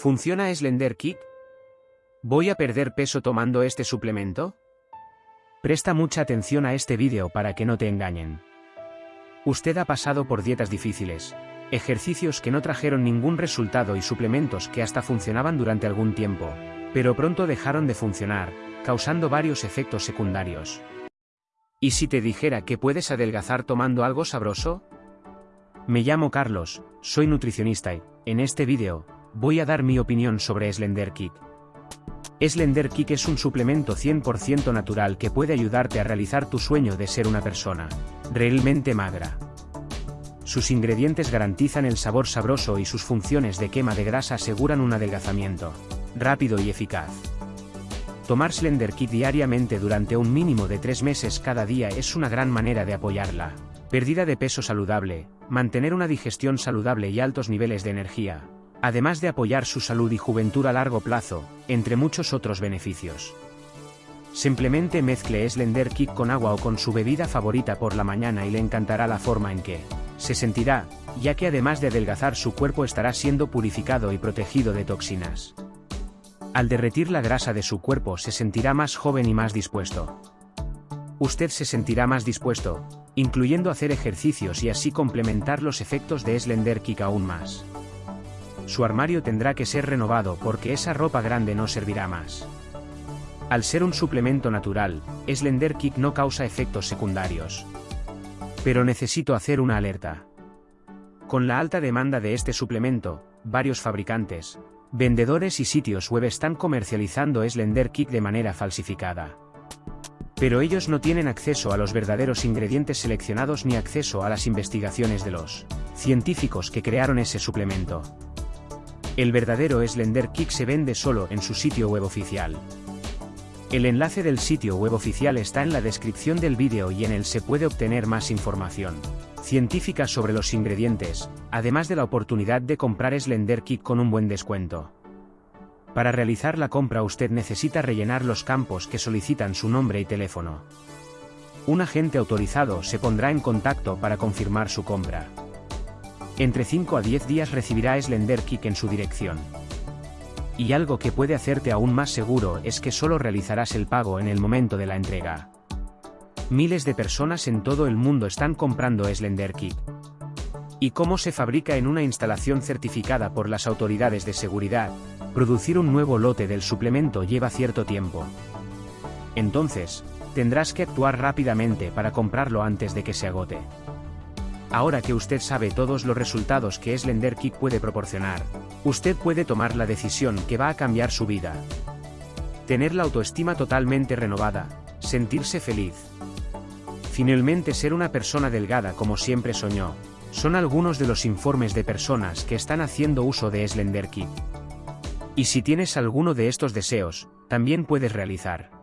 ¿Funciona Slender Kick? ¿Voy a perder peso tomando este suplemento? Presta mucha atención a este vídeo para que no te engañen. Usted ha pasado por dietas difíciles, ejercicios que no trajeron ningún resultado y suplementos que hasta funcionaban durante algún tiempo, pero pronto dejaron de funcionar, causando varios efectos secundarios. ¿Y si te dijera que puedes adelgazar tomando algo sabroso? Me llamo Carlos, soy nutricionista y, en este vídeo, voy a dar mi opinión sobre Slender Kick. Slender Kick es un suplemento 100% natural que puede ayudarte a realizar tu sueño de ser una persona realmente magra. Sus ingredientes garantizan el sabor sabroso y sus funciones de quema de grasa aseguran un adelgazamiento rápido y eficaz. Tomar Slender Kick diariamente durante un mínimo de 3 meses cada día es una gran manera de apoyarla. Pérdida de peso saludable, mantener una digestión saludable y altos niveles de energía, además de apoyar su salud y juventud a largo plazo, entre muchos otros beneficios. Simplemente mezcle Slender Kick con agua o con su bebida favorita por la mañana y le encantará la forma en que se sentirá, ya que además de adelgazar su cuerpo estará siendo purificado y protegido de toxinas. Al derretir la grasa de su cuerpo se sentirá más joven y más dispuesto. Usted se sentirá más dispuesto, incluyendo hacer ejercicios y así complementar los efectos de Slender Kick aún más. Su armario tendrá que ser renovado porque esa ropa grande no servirá más. Al ser un suplemento natural, Slender Kick no causa efectos secundarios. Pero necesito hacer una alerta. Con la alta demanda de este suplemento, varios fabricantes, vendedores y sitios web están comercializando Slender Kick de manera falsificada. Pero ellos no tienen acceso a los verdaderos ingredientes seleccionados ni acceso a las investigaciones de los científicos que crearon ese suplemento. El verdadero Slender Kick se vende solo en su sitio web oficial. El enlace del sitio web oficial está en la descripción del vídeo y en él se puede obtener más información científica sobre los ingredientes, además de la oportunidad de comprar Slender Kick con un buen descuento. Para realizar la compra usted necesita rellenar los campos que solicitan su nombre y teléfono. Un agente autorizado se pondrá en contacto para confirmar su compra. Entre 5 a 10 días recibirá Slender Kick en su dirección. Y algo que puede hacerte aún más seguro es que solo realizarás el pago en el momento de la entrega. Miles de personas en todo el mundo están comprando Slender Kick. ¿Y cómo se fabrica en una instalación certificada por las autoridades de seguridad? Producir un nuevo lote del suplemento lleva cierto tiempo. Entonces, tendrás que actuar rápidamente para comprarlo antes de que se agote. Ahora que usted sabe todos los resultados que Slender Kick puede proporcionar, usted puede tomar la decisión que va a cambiar su vida. Tener la autoestima totalmente renovada, sentirse feliz. Finalmente ser una persona delgada como siempre soñó, son algunos de los informes de personas que están haciendo uso de Slender Kick. Y si tienes alguno de estos deseos, también puedes realizar